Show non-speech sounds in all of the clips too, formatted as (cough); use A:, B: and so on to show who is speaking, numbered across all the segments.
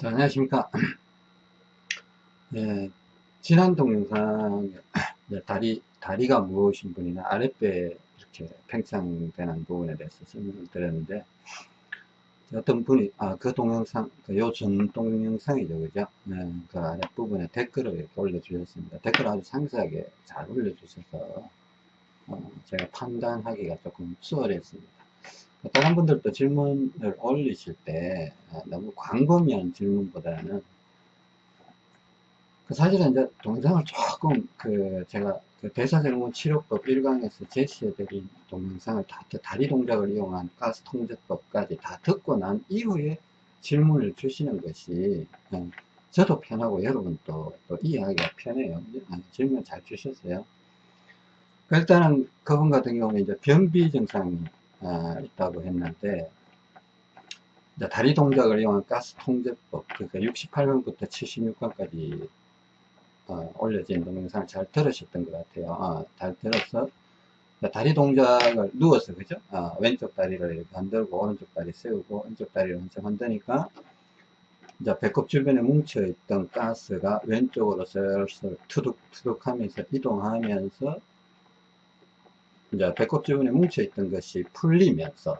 A: 자, 안녕하십니까. 네, 지난 동영상에 다리, 다리가 무거우신 분이나 아랫배 이렇게 팽창되는 부분에 대해서 설명을 드렸는데, 어떤 분이, 아, 그 동영상, 그 요전 동영상이죠, 그죠? 네, 그 아랫부분에 댓글을 이렇게 올려주셨습니다. 댓글 아주 상세하게 잘 올려주셔서, 어, 제가 판단하기가 조금 수월했습니다. 다른 분들도 질문을 올리실 때 어, 너무 광범위한 질문보다는 그 사실은 이제 동영상을 조금 그 제가 그 대사증후군 치료법 1강에서 제시해드린 동영상을 다 다리 동작을 이용한 가스 통제법까지 다 듣고 난 이후에 질문을 주시는 것이 어, 저도 편하고 여러분도 또 이해하기가 편해요. 아, 질문 잘 주셨어요. 그 일단은 그분 같은 경우는 이제 변비 증상이 아, 있다고 했는데 다리 동작을 이용한 가스 통제법 그러니까 68번부터 76번까지 어, 올려진 동영상을 잘 들으셨던 것 같아요. 어, 잘 들어서 다리 동작을 누워서 그죠? 어, 왼쪽 다리를 이렇게 흔들고 오른쪽 다리 세우고 왼쪽 다리를 한참 흔드니까 이제 배꼽 주변에 뭉쳐 있던 가스가 왼쪽으로 슬슬 투둑투둑 하면서 이동하면서 이제 배꼽 주변에 뭉쳐있던 것이 풀리면서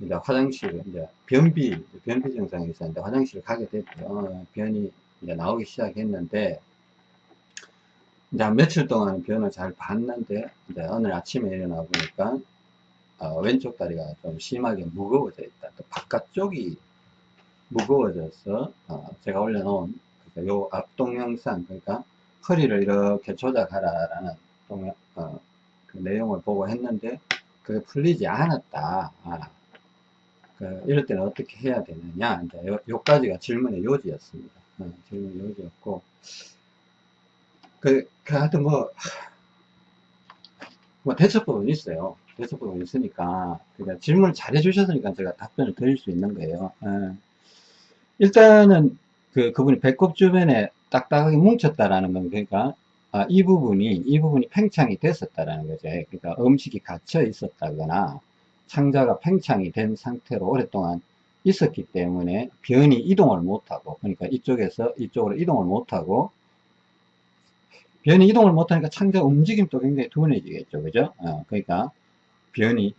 A: 이제 화장실 이제 변비 변비 증상이 있었는데 화장실 가게 됐죠. 어, 변이 이제 나오기 시작했는데 이제 한 며칠 동안 변을 잘 봤는데 이제 오늘 아침에 일어나 보니까 어, 왼쪽 다리가 좀 심하게 무거워져 있다. 또 바깥쪽이 무거워져서 어, 제가 올려놓은 그러니까 요 앞 동영상 그러니까 허리를 이렇게 조작하라라는 동영, 어, 그 내용을 보고 했는데 그게 풀리지 않았다. 아, 그 이럴 때는 어떻게 해야 되느냐 이제 요, 요까지가 질문의 요지였습니다. 어, 질문의 요지였고 그, 그 하여튼 뭐, 뭐 대처법은 있어요. 대처법은 있으니까 그러니까 질문을 잘 해주셨으니까 제가 답변을 드릴 수 있는 거예요. 어. 일단은 그 그분이 배꼽 주변에 딱딱하게 뭉쳤다라는 건 그러니까 아, 이 부분이 이 부분이 팽창이 됐었다라는 거죠. 그러니까 음식이 갇혀 있었다거나 창자가 팽창이 된 상태로 오랫동안 있었기 때문에 변이 이동을 못하고 그러니까 이쪽에서 이쪽으로 이동을 못하고 변이 이동을 못하니까 창자 움직임도 굉장히 둔해지겠죠 그죠 어, 그러니까 변이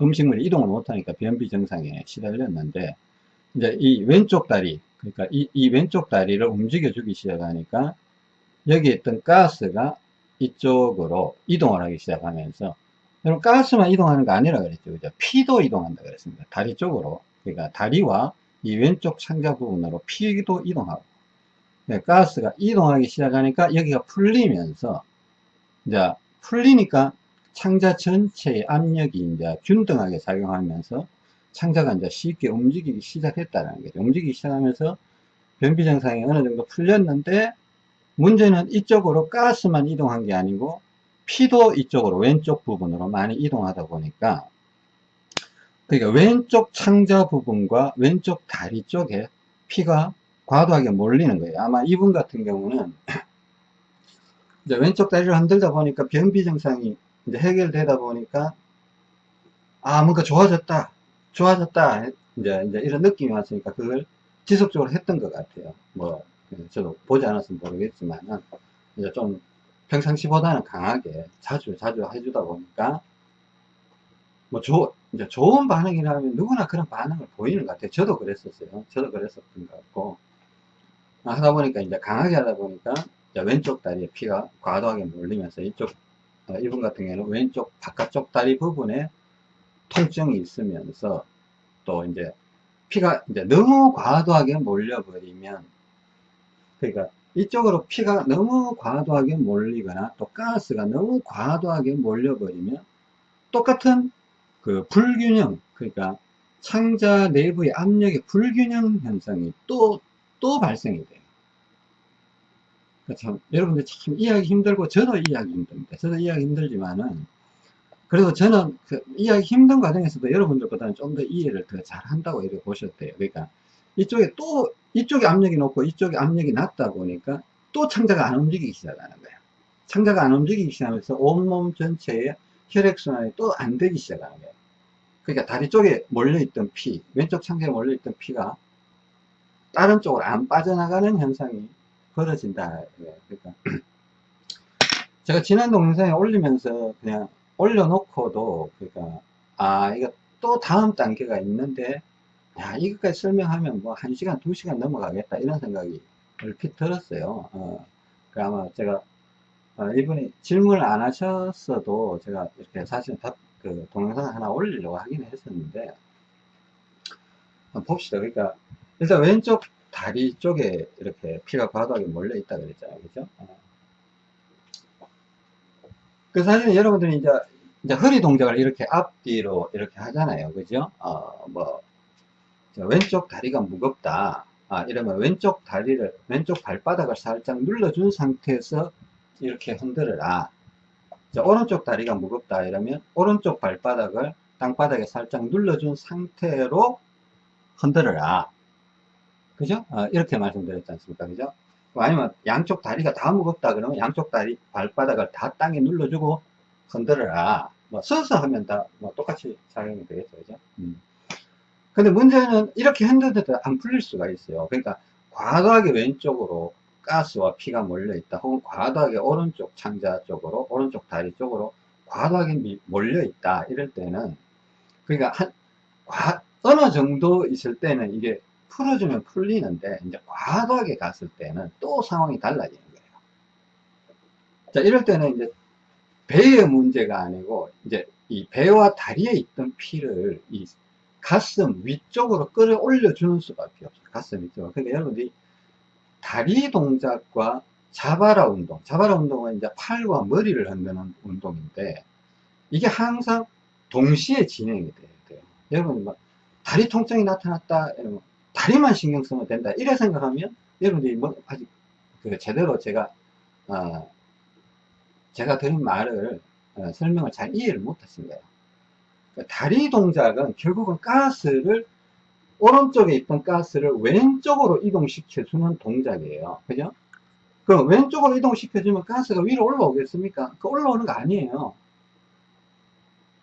A: 음식물이 이동을 못하니까 변비 증상에 시달렸는데 이제 이 왼쪽 다리 그러니까 이, 이 왼쪽 다리를 움직여 주기 시작하니까 여기 있던 가스가 이쪽으로 이동을 하기 시작하면서 여러분 가스만 이동하는 거 아니라 그랬죠. 그죠? 피도 이동한다 그랬습니다. 다리 쪽으로. 그러니까 다리와 이 왼쪽 창자 부분으로 피도 이동하고. 네, 가스가 이동하기 시작하니까 여기가 풀리면서 이제 풀리니까 창자 전체의 압력이 이제 균등하게 작용하면서 창자가 이제 쉽게 움직이기 시작했다는 거죠. 움직이기 시작하면서 변비 증상이 어느 정도 풀렸는데 문제는 이쪽으로 가스만 이동한 게 아니고 피도 이쪽으로 왼쪽 부분으로 많이 이동하다 보니까 그러니까 왼쪽 창자 부분과 왼쪽 다리 쪽에 피가 과도하게 몰리는 거예요. 아마 이분 같은 경우는 (clears throat) 이제 왼쪽 다리를 흔들다 보니까 변비 증상이 이제 해결되다 보니까 아 뭔가 좋아졌다 좋아졌다 이제 이제 이런 느낌이 왔으니까 그걸 지속적으로 했던 것 같아요. 뭐 저도 보지 않았으면 모르겠지만 이제 좀 평상시보다는 강하게 자주 자주 해주다 보니까 뭐 조, 이제 좋은 반응이라면 누구나 그런 반응을 보이는 것 같아요. 저도 그랬었어요. 저도 그랬었던 것 같고 하다 보니까 이제 강하게 하다 보니까 왼쪽 다리에 피가 과도하게 몰리면서 이쪽 어, 이분 같은 경우는 왼쪽 바깥쪽 다리 부분에 통증이 있으면서 또 이제 피가 이제 너무 과도하게 몰려버리면 그러니까 이쪽으로 피가 너무 과도하게 몰리거나 또 가스가 너무 과도하게 몰려버리면 똑같은 그 불균형 그러니까 창자 내부의 압력의 불균형 현상이 또 또 발생이 돼요. 그러니까 참 여러분들 참 이해하기 힘들고 저도 이해하기 힘듭니다. 저도 이해하기 힘들지만은 그래도 저는 그 이해하기 힘든 과정에서도 여러분들보다는 좀 더 이해를 더 잘한다고 이렇게 보셨대요. 그러니까 이쪽에 또 이쪽에 압력이 높고 이쪽에 압력이 낮다 보니까 또 창자가 안 움직이기 시작하는 거예요. 창자가 안 움직이기 시작하면서 온몸 전체에 혈액순환이 또 안 되기 시작하는 거예요. 그러니까 다리 쪽에 몰려있던 피, 왼쪽 창자에 몰려있던 피가 다른 쪽으로 안 빠져나가는 현상이 벌어진다. 예, 그러니까 (clears throat) 제가 지난 동영상에 올리면서 그냥 올려놓고도 그러니까 아 이거 또 다음 단계가 있는데 야 이것까지 설명하면 뭐 1시간 2시간 넘어가겠다 이런 생각이 얼핏 들었어요 어, 그 아마 제가 어, 이분이 질문을 안 하셨어도 제가 이렇게 사실 답, 그 동영상 하나 올리려고 하긴 했었는데 봅시다 그러니까 일단 왼쪽 다리 쪽에 이렇게 피가 과도하게 몰려 있다 그랬잖아요 그죠 어. 그 사실은 여러분들이 이제 이제 허리 동작을 이렇게 앞뒤로 이렇게 하잖아요. 그죠? 어, 뭐, 왼쪽 다리가 무겁다. 아, 이러면 왼쪽 다리를, 왼쪽 발바닥을 살짝 눌러준 상태에서 이렇게 흔들어라. 자, 오른쪽 다리가 무겁다. 이러면 오른쪽 발바닥을 땅바닥에 살짝 눌러준 상태로 흔들어라. 그죠? 어, 이렇게 말씀드렸지 않습니까? 그죠? 아니면 양쪽 다리가 다 무겁다 그러면 양쪽 다리 발바닥을 다 땅에 눌러주고 흔들어라. 뭐 서서 하면 다 뭐 똑같이 작용이 되겠죠. 그죠? 음. 근데 문제는 이렇게 흔들어도 안 풀릴 수가 있어요. 그러니까 과도하게 왼쪽으로 가스와 피가 몰려 있다. 혹은 과도하게 오른쪽 창자 쪽으로, 오른쪽 다리 쪽으로 과도하게 몰려 있다. 이럴 때는 그러니까 한, 과, 어느 정도 있을 때는 이게 풀어주면 풀리는데 이제 과도하게 갔을 때는 또 상황이 달라지는 거예요. 자, 이럴 때는 이제 배의 문제가 아니고 이제 이 배와 다리에 있던 피를 이 가슴 위쪽으로 끌어올려 주는 수밖에 없어요. 가슴 위쪽으로. 그러니까 여러분들이 다리 동작과 자바라 운동, 자바라 운동은 이제 팔과 머리를 흔드는 운동인데 이게 항상 동시에 진행이 돼요. 여러분 막 다리 통증이 나타났다 이러면 다리만 신경 쓰면 된다 이래 생각하면 여러분들이 뭐 아직 그 제대로 제가 어 제가 드린 말을 어, 설명을 잘 이해를 못 하신 거예요. 다리 동작은 결국은 가스를 오른쪽에 있던 가스를 왼쪽으로 이동시켜 주는 동작이에요. 그죠? 그럼 왼쪽으로 이동시켜 주면 가스가 위로 올라오겠습니까? 그 올라오는 거 아니에요.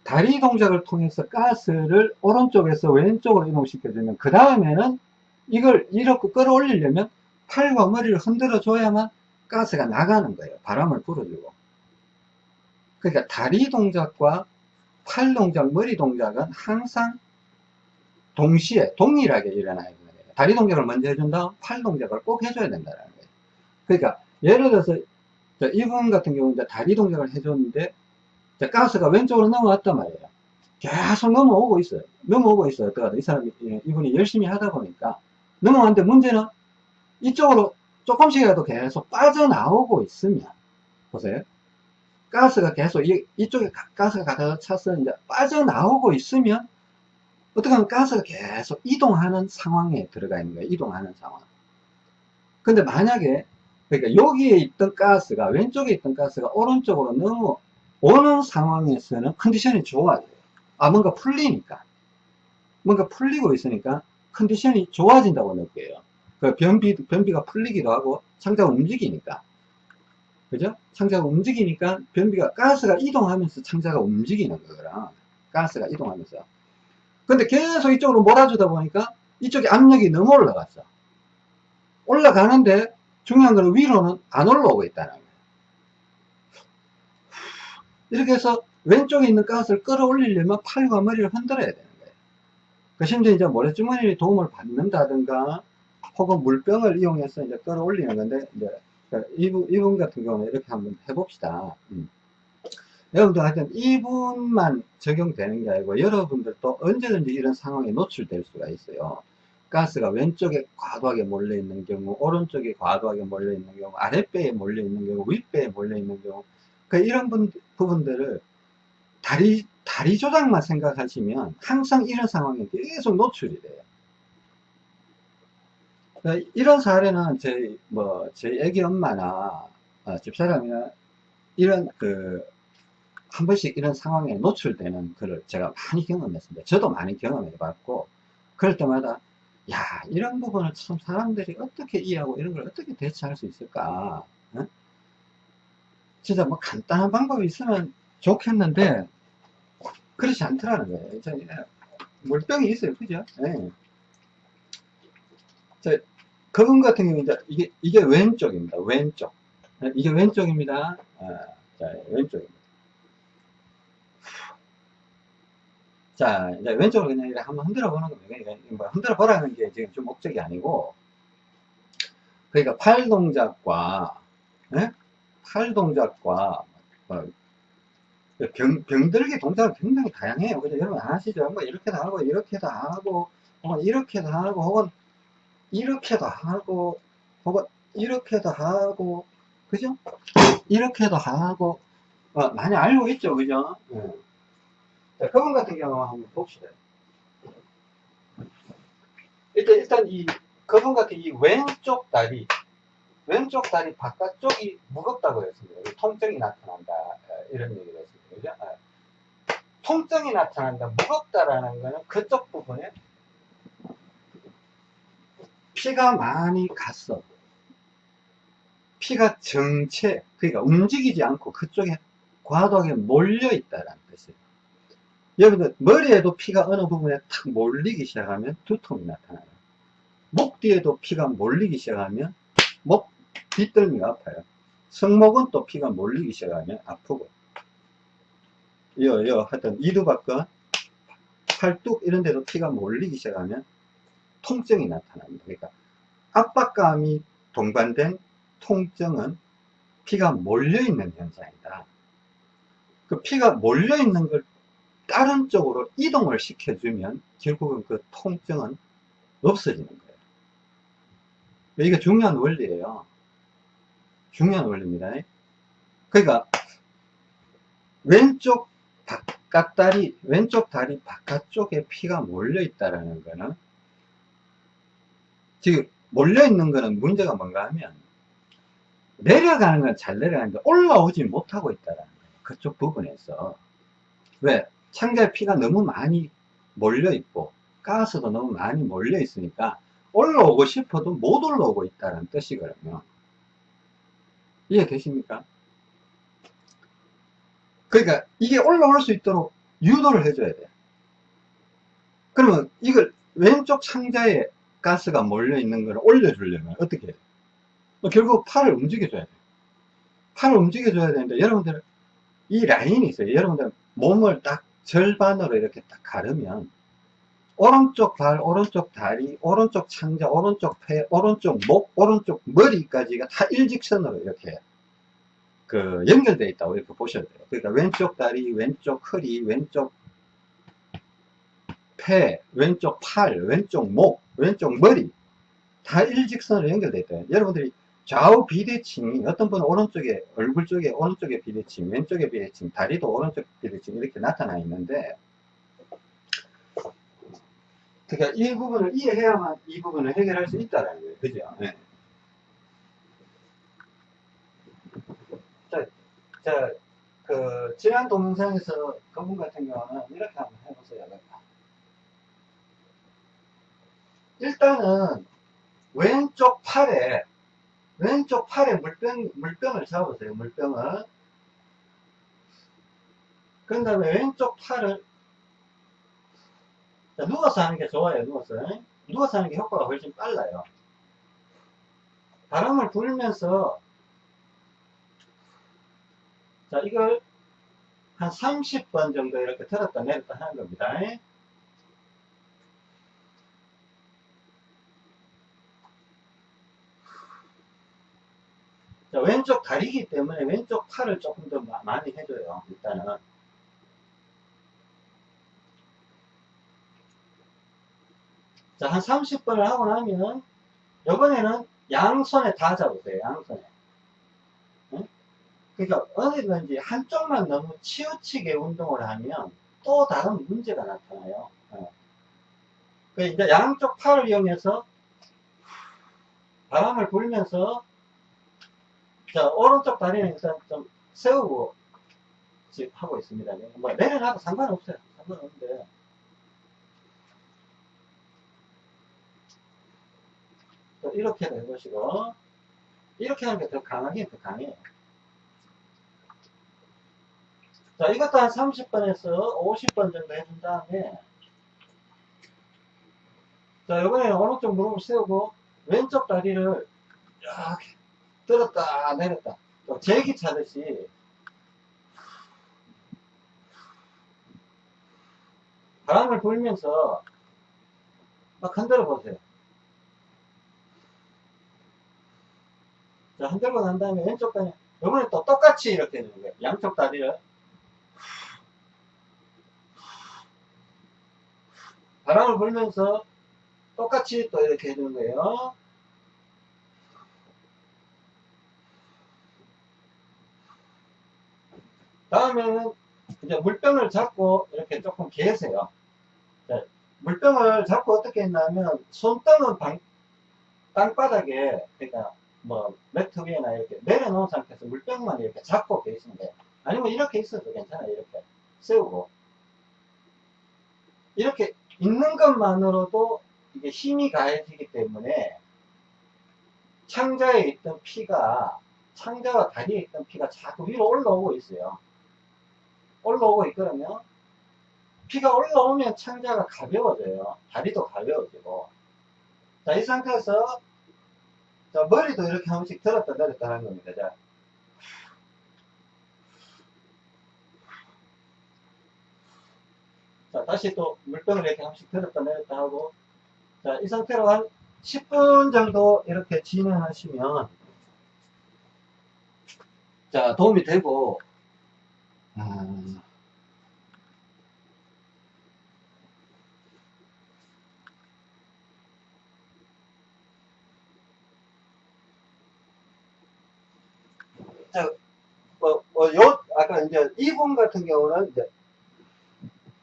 A: 다리 동작을 통해서 가스를 오른쪽에서 왼쪽으로 이동시켜 주면 그 다음에는 이걸 이렇게 끌어올리려면 팔과 머리를 흔들어 줘야만 가스가 나가는 거예요. 바람을 불어주고. 그러니까 다리 동작과 팔 동작, 머리 동작은 항상 동시에 동일하게 일어나야 거예요. 다리 동작을 먼저 해준 다음 팔 동작을 꼭 해줘야 된다는 거예요. 그러니까 예를 들어서 이분 같은 경우는 다리 동작을 해줬는데 가스가 왼쪽으로 넘어왔단 말이에요. 계속 넘어오고 있어요. 넘어오고 있어요. 어떡하다. 이 사람이, 예, 이분이 열심히 하다 보니까 넘어왔는데 문제는 이쪽으로 조금씩이라도 계속 빠져나오고 있으면 보세요. 가스가 계속 이, 이쪽에 가스가 가득 차서 이제 빠져나오고 있으면 어떻게 하면 가스가 계속 이동하는 상황에 들어가 있는 거예요. 이동하는 상황. 근데 만약에 그러니까 여기에 있던 가스가 왼쪽에 있던 가스가 오른쪽으로 넘어오는 상황에서는 컨디션이 좋아져요. 아 뭔가 풀리니까 뭔가 풀리고 있으니까 컨디션이 좋아진다고 느껴요. 그 변비, 변비가 풀리기도 하고 창자가 움직이니까 그죠? 창자가 움직이니까 변비가 가스가 이동하면서 창자가 움직이는 거라. 가스가 이동하면서. 근데 계속 이쪽으로 몰아주다 보니까 이쪽에 압력이 너무 올라갔어. 올라가는데 중요한 거는 위로는 안 올라오고 있다는 거예요 이렇게 해서 왼쪽에 있는 가스를 끌어올리려면 팔과 머리를 흔들어야 되는 거예요 그 심지어 이제 모래주머니 도움을 받는다든가 혹은 물병을 이용해서 이제 끌어올리는 건데 이제 이분, 이분 같은 경우는 이렇게 한번 해봅시다. 음. 여러분들 하여튼 이분만 적용되는 게 아니고 여러분들도 언제든지 이런 상황에 노출될 수가 있어요. 가스가 왼쪽에 과도하게 몰려 있는 경우, 오른쪽에 과도하게 몰려 있는 경우, 아랫배에 몰려 있는 경우, 윗배에 몰려 있는 경우, 그 이런 분, 부분들을 다리, 다리 조작만 생각하시면 항상 이런 상황에 계속 노출이 돼요. 그러니까 이런 사례는 저희 뭐 저희 애기 엄마나 어, 집사람이나 이런 그 한 번씩 이런 상황에 노출되는 글을 제가 많이 경험했습니다. 저도 많이 경험해 봤고 그럴 때마다 야 이런 부분을 참 사람들이 어떻게 이해하고 이런 걸 어떻게 대처할 수 있을까 어? 진짜 뭐 간단한 방법이 있으면 좋겠는데 그렇지 않더라는 거예요. 물병이 있어요. 그죠? 네. 저 그분 같은 경우 이제 이게 이게 왼쪽입니다. 왼쪽. 이게 왼쪽입니다. 아, 자, 왼쪽입니다. 자, 이제 왼쪽으로 그냥 이렇게 한번 흔들어 보는 겁니다. 그러니까 뭐 흔들어 보라는 게 지금 좀 목적이 아니고, 그러니까 팔 동작과, 예? 팔 동작과, 뭐, 병, 병들기 동작은 굉장히 다양해요. 그죠? 여러분 아시죠? 뭐 이렇게도 하고, 이렇게도 하고, 혹은 이렇게도 하고, 혹은 이렇게도 하고, 혹은 이렇게도 하고, 그죠? 이렇게도 하고, 어, 많이 알고 있죠, 그죠? 예. 자, 그분 같은 경우 한번 봅시다. 일단, 일단 이, 그분 같은 이 왼쪽 다리, 왼쪽 다리 바깥쪽이 무겁다고 했습니다. 통증이 나타난다. 어, 이런 얘기를 했습니다. 그죠? 어. 통증이 나타난다. 무겁다라는 거는 그쪽 부분에 피가 많이 갔어. 피가 정체, 그러니까 움직이지 않고 그쪽에 과도하게 몰려 있다라는 뜻이에요. 여러분들, 머리에도 피가 어느 부분에 탁 몰리기 시작하면 두통이 나타나요. 목 뒤에도 피가 몰리기 시작하면 목 뒷덜미가 아파요. 성목은 또 피가 몰리기 시작하면 아프고. 여, 여, 하여튼 이두박근, 팔뚝 이런 데도 피가 몰리기 시작하면 통증이 나타납니다. 그러니까 압박감이 동반된 통증은 피가 몰려있는 현상이다. 그 피가 몰려있는 걸 다른 쪽으로 이동을 시켜주면 결국은 그 통증은 없어지는 거예요. 이게 중요한 원리예요. 중요한 원리입니다. 그러니까 왼쪽 바깥다리, 왼쪽 다리 바깥쪽에 피가 몰려 있다라는 거는 지금 몰려 있는 거는 문제가 뭔가 하면 내려가는 건 잘 내려가는데 올라오지 못하고 있다라는 거예요. 그쪽 부분에서 왜 창자에 피가 너무 많이 몰려 있고 가스도 너무 많이 몰려 있으니까 올라오고 싶어도 못 올라오고 있다는 뜻이거든요. 이해되십니까? 그러니까 이게 올라올 수 있도록 유도를 해줘야 돼요. 그러면 이걸 왼쪽 창자에 가스가 몰려 있는 걸 올려주려면 어떻게 해요? 뭐 결국 팔을 움직여줘야 돼요. 팔을 움직여줘야 되는데 여러분들 이 라인이 있어요. 여러분들 몸을 딱 절반으로 이렇게 딱 가르면 오른쪽 발, 오른쪽 다리, 오른쪽 창자, 오른쪽 폐, 오른쪽 목, 오른쪽 머리까지가 다 일직선으로 이렇게 그 연결되어 있다고 이렇게 보셔야 돼요. 그러니까 왼쪽 다리, 왼쪽 허리, 왼쪽 폐, 왼쪽 팔, 왼쪽 목, 왼쪽 머리 다 일직선으로 연결되어 있다. 여러분들이 좌우 비대칭이 어떤 분은 오른쪽에 얼굴 쪽에 오른쪽에 비대칭 왼쪽에 비대칭 다리도 오른쪽 비대칭 이렇게 나타나 있는데 그러니까 이 부분을 이해해야만 이 부분을 해결할 수 있다라는 거예요 그죠 네. 자, 자, 그 지난 동영상에서 그분 같은 경우는 이렇게 한번 해보세요 일단은 왼쪽 팔에 왼쪽 팔에 물병, 물병을 잡으세요. 물병을. 그런 다음에 왼쪽 팔을 자, 누워서 하는 게 좋아요. 누워서. 누워서 하는 게 효과가 훨씬 빨라요. 바람을 불면서 자, 이걸 한 30번 정도 이렇게 들었다 내렸다 하는 겁니다. 자, 왼쪽 다리기 때문에 왼쪽 팔을 조금 더 많이 해줘요. 일단은. 자, 한 30번을 하고 나면, 이번에는 양손에 다 잡으세요. 양손에. 응? 그러니까 어디든지 한쪽만 너무 치우치게 운동을 하면 또 다른 문제가 나타나요. 어. 이제 양쪽 팔을 이용해서 바람을 불면서 자, 오른쪽 다리는 일단 좀 세우고 지금 하고 있습니다. 뭐 내려놔도 상관없어요. 상관없는데. 또 이렇게 해보시고 이렇게 하는 게 더 강하긴 더 강해요. 자, 이것도 한 30번에서 50번 정도 해준 다음에 자, 이번에는 오른쪽 무릎을 세우고 왼쪽 다리를 이렇게 들었다 내렸다 또 제기 차듯이 바람을 불면서 막 흔들어 보세요. 자, 흔들고 난 다음에 왼쪽 다리, 이번에 또 똑같이 이렇게 해주는 거예요. 양쪽 다리를. 바람을 불면서 똑같이 또 이렇게 해주는 거예요. 다음에는 이제 물병을 잡고 이렇게 조금 계세요. 자, 물병을 잡고 어떻게 했냐면 손등은 방, 땅바닥에 그러니까 뭐 매트 위에나 이렇게 내려놓은 상태에서 물병만 이렇게 잡고 계시면 돼요. 아니면 이렇게 있어도 괜찮아요. 이렇게 세우고 이렇게 있는 것만으로도 이게 힘이 가해지기 때문에 창자에 있던 피가 창자와 다리에 있던 피가 자꾸 위로 올라오고 있어요. 올라오고 있거든요. 피가 올라오면 창자가 가벼워져요. 다리도 가벼워지고. 자, 이 상태에서 자, 머리도 이렇게 한 번씩 들었다 내렸다 하는 겁니다. 자. 자, 다시 또 물병을 이렇게 한 번씩 들었다 내렸다 하고 자, 이 상태로 한 10분 정도 이렇게 진행하시면 자, 도움이 되고 아, 자, 뭐, 뭐, 요, 아까 이제 이분 같은 경우는 이제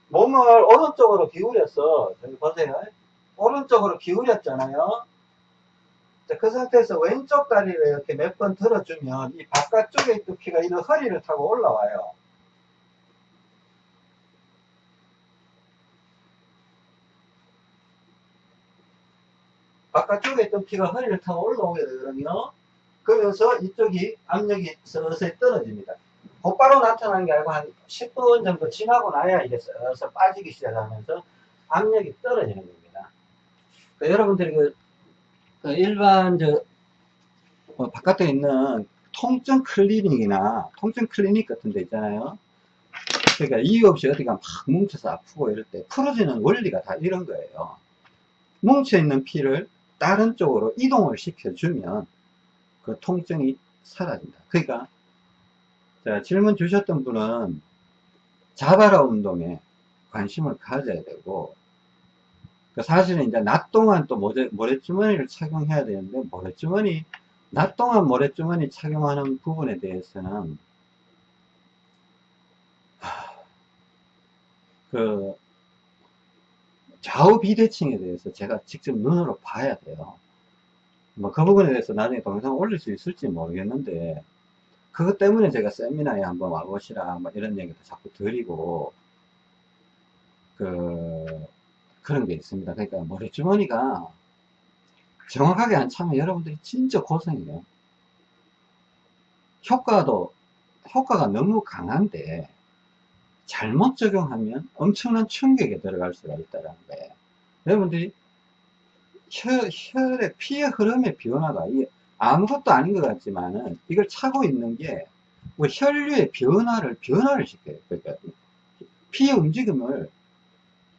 A: 몸을 오른쪽으로 기울여서, 여기 보세요. 오른쪽으로 기울였잖아요. 자, 그 상태에서 왼쪽 다리를 이렇게 몇 번 들어주면 이 바깥쪽에 있던 피가 이런 허리를 타고 올라와요. 바깥쪽에 있던 피가 허리를 타고 올라오게 되거든요. 그러면서 이쪽이 압력이 서서히 떨어집니다. 곧바로 나타나는 게 아니고 한 10분 정도 지나고 나야 이게 서서 빠지기 시작하면서 압력이 떨어지는 겁니다. 그 여러분들이 그, 그 일반 저 어, 바깥에 있는 통증 클리닉이나 통증 클리닉 같은 데 있잖아요. 그러니까 이유 없이 어디가 막 뭉쳐서 아프고 이럴 때 풀어지는 원리가 다 이런 거예요. 뭉쳐있는 피를 다른 쪽으로 이동을 시켜주면 그 통증이 사라진다. 그러니까 자, 질문 주셨던 분은 자바라 운동에 관심을 가져야 되고 그 사실은 이제 낮 동안 또 모래, 모래주머니를 착용해야 되는데 모래주머니 낮 동안 모래주머니 착용하는 부분에 대해서는 하, 그 좌우 비대칭에 대해서 제가 직접 눈으로 봐야 돼요. 뭐 그 부분에 대해서 나중에 동영상 올릴 수 있을지 모르겠는데 그것 때문에 제가 세미나에 한번 와보시라 뭐 이런 얘기도 자꾸 드리고 그 그런 게 있습니다. 그러니까 머리주머니가 정확하게 안 차면 여러분들이 진짜 고생이에요. 효과도 효과가 너무 강한데 잘못 적용하면 엄청난 충격에 들어갈 수가 있다는 거예요. 여러분들이 혈, 혈의 피의 흐름의 변화가 아무것도 아닌 것 같지만은 이걸 차고 있는 게 뭐 혈류의 변화를 변화를 시켜요. 그러니까 피의 움직임을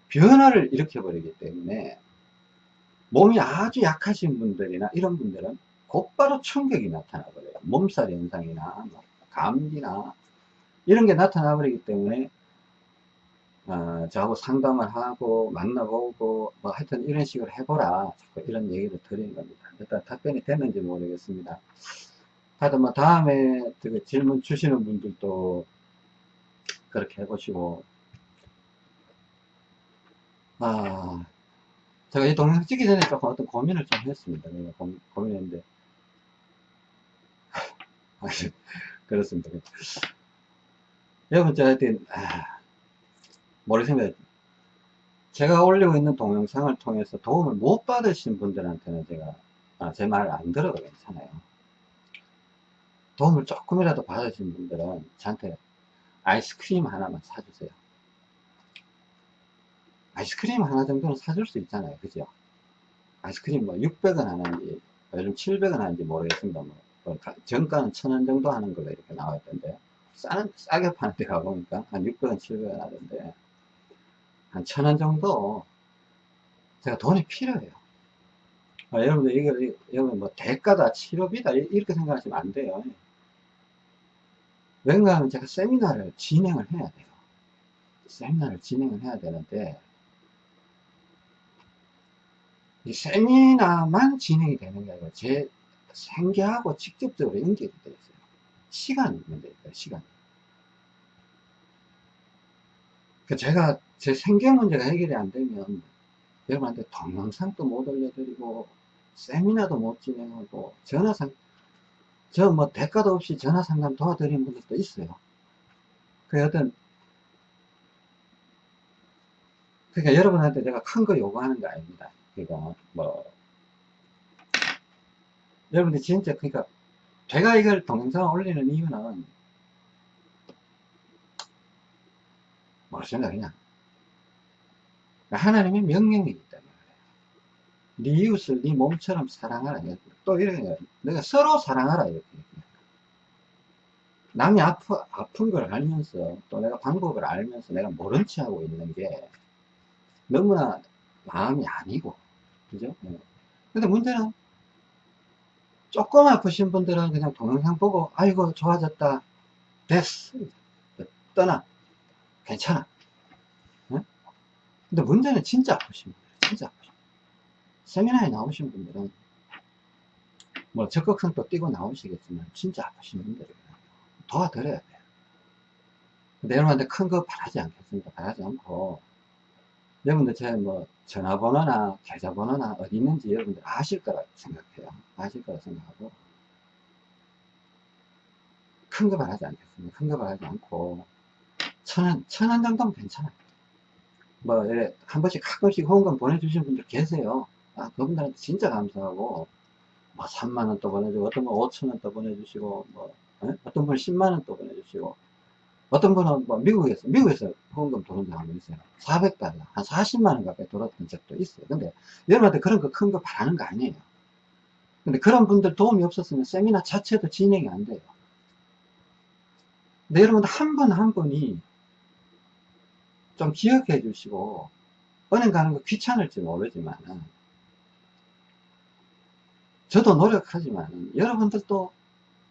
A: 변화를 일으켜 버리기 때문에 몸이 아주 약하신 분들이나 이런 분들은 곧바로 충격이 나타나 버려요. 몸살 현상이나 뭐 감기나 이런 게 나타나 버리기 때문에 어, 저하고 상담을 하고 만나보고 뭐 하여튼 이런 식으로 해보라. 자꾸 이런 얘기를 드리는 겁니다. 일단 답변이 됐는지 모르겠습니다. 하여튼 뭐 다음에 그 질문 주시는 분들도 그렇게 해보시고. 아 제가 이 동영상 찍기 전에 조금 어떤 고민을 좀 했습니다. 고, 고민했는데. (laughs) 그렇습니다. 여러분 저 하여튼 아, 모르겠습니다. 제가 올리고 있는 동영상을 통해서 도움을 못 받으신 분들한테는 제가 아, 제말안 들어도 괜찮아요. 도움을 조금이라도 받으신 분들은 저한테 아이스크림 하나만 사주세요. 아이스크림 하나 정도는 사줄 수 있잖아요. 그죠? 아이스크림 뭐 600원 하는지 요즘 700원 하는지 모르겠습니다. 뭐, 뭐 가- 정가는 1000원 정도 하는 걸로 이렇게 나와 있던데 싸, 싸게 파는 데 가보니까 한 600원, 700원 하던데 한 1000원 정도 제가 돈이 필요해요. 아, 여러분들 이거 여러분 뭐 대가다 치료비다 이- 이렇게 생각하시면 안 돼요. 왠가 하면 제가 세미나를 진행을 해야 돼요. 세미나를 진행을 해야 되는데 이 세미나만 진행이 되는 게 아니라 제 생계하고 직접적으로 연결이 되어 있어요. 시간이 문제예요, 시간. 그 제가 제 생계 문제가 해결이 안 되면 여러분한테 동영상도 못 올려드리고 세미나도 못 진행하고 전화상 저 뭐 대가도 없이 전화 상담 도와드리는 분들도 있어요. 그 어떤 그러니까 여러분한테 내가 큰 거 요구하는 거 아닙니다. 그러니까 뭐 여러분들 진짜 그러니까 제가 이걸 동영상 올리는 이유는 모르겠습니다 그냥 하나님의 명령이기 네 이웃을 네 몸처럼 사랑하라 또 이렇게 내가 서로 사랑하라 이렇게 남이 아프, 아픈 걸 알면서 또 내가 방법을 알면서 내가 모른 체 하고 있는 게 너무나 마음이 아니고 그죠? 네. 근데 문제는 조금 아프신 분들은 그냥 동영상 보고 아이고 좋아졌다. 됐어. 떠나. 괜찮아. 응? 근데 문제는 진짜 아프신 분들 진짜 아프신 분들. 세미나에 나오신 분들은 뭐 적극성도 띄고 나오시겠지만 진짜 아프신 분들이에요 도와드려야 돼요 여러분한테 큰거 바라지 않겠습니다 바라지 않고 여러분들 제 뭐 전화번호나 계좌번호나 어디 있는지 여러분들 아실 거라 생각해요. 아실 거라 생각하고 큰 거 바라지 않겠습니다. 큰 거 바라지 않고 천원 천원 정도면 괜찮아요. 뭐 이래 한 번씩 가끔씩 후원금 보내주시는 분들 계세요. 아 그분들한테 진짜 감사하고 뭐 3만 원 또 보내주고 어떤 분 5천 원 또 보내주시고 뭐 에? 어떤 분은 10만 원 또 보내주시고 어떤 분은 뭐 미국에서, 미국에서 후원금 적 한번 있어요. 400달러, 한 40만원 가까이 들었던 적도 있어요. 근데 여러분한테 그런 거큰거 바라는 거 아니에요. 근데 그런 분들 도움이 없었으면 세미나 자체도 진행이 안 돼요. 근데 여러분들 한분 한 분이 좀 기억해 주시고, 은행 가는 거 귀찮을지 모르지만, 저도 노력하지만, 여러분들도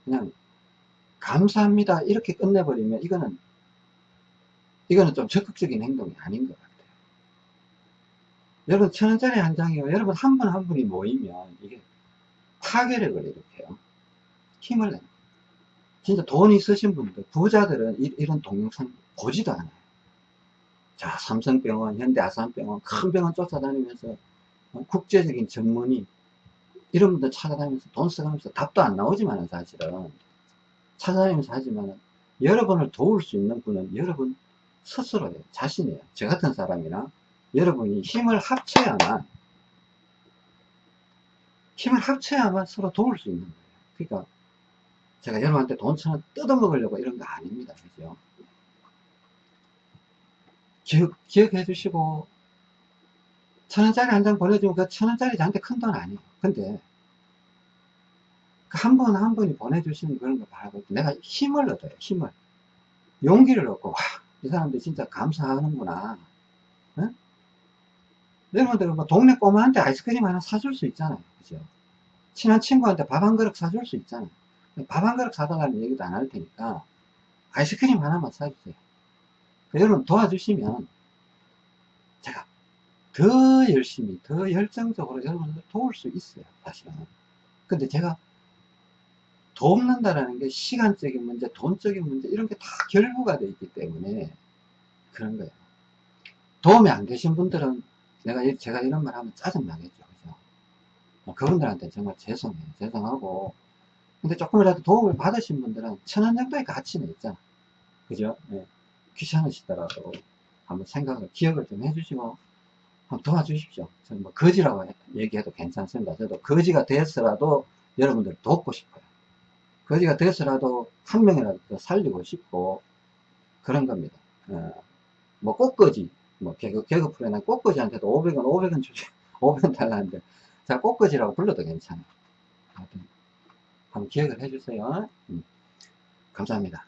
A: 그냥 감사합니다. 이렇게 끝내버리면 이거는 이거는 좀 적극적인 행동이 아닌 것 같아요. 여러분 천 원짜리 한 장이요. 여러분 한 분한 분이 모이면 이게 파괴력을 일으켜요. 힘을 내요. 진짜 돈 있으신 분들, 부자들은 이, 런 동영상 보지도 않아요. 자, 삼성병원, 현대아산병원, 큰 병원 쫓아다니면서 어, 국제적인 전문의 이런 분들 찾아다니면서 돈 써가면서 답도 안 나오지만 사실은 찾아다니면서 하지만 여러분을 도울 수 있는 분은 여러분 스스로예요. 자신이에요. 저 같은 사람이나 여러분이 힘을 합쳐야만 힘을 합쳐야만 서로 도울 수 있는 거예요. 그러니까 제가 여러분한테 돈 천원 뜯어먹으려고 이런 거 아닙니다. 그죠? 기억, 기억해 주시고 천 원짜리 한 장 보내주면 그 천 원짜리 저한테 큰 돈 아니에요. 근데 한분한 분이 보내주시는 그런 거 바라볼 때 내가 힘을 얻어요. 힘을. 용기를 얻고 와, 이 사람들 진짜 감사하는구나. 응? 여러분들 뭐 동네 꼬마한테 아이스크림 하나 사줄 수 있잖아요. 그죠? 친한 친구한테 밥 한 그릇 사줄 수 있잖아요. 밥 한 그릇 사달라는 얘기도 안 할 테니까 아이스크림 하나만 사주세요. 여러분 도와주시면 제가 더 열심히, 더 열정적으로 여러분들 도울 수 있어요. 사실은. 근데 제가 돕는다라는 게 시간적인 문제, 돈적인 문제 이런 게 다 결부가 되어 있기 때문에 그런 거예요. 도움이 안 되신 분들은 내가 제가 이런 말 하면 짜증 나겠죠, 그죠? 뭐 그분들한테 정말 죄송해요, 죄송하고 근데 조금이라도 도움을 받으신 분들은 천 원 정도의 가치는 있잖아, 그죠? 네. 귀찮으시더라도 한번 생각을 기억을 좀 해주시고 한번 도와주십시오. 저는 뭐 거지라고 얘기해도 괜찮습니다. 저도 거지가 되어서라도 여러분들 돕고 싶어요. 거지가 되어서라도 한 명이라도 더 살리고 싶고 그런 겁니다. 어, 뭐 꽃거지 뭐 개그, 개그 프로에 난 꽃거지한테도 500원 500원 주지 (laughs) 500원 달라는데 자, 꽃꽂이라고 불러도 괜찮아. 하여튼, 한번 기억을 해주세요. 음. 감사합니다.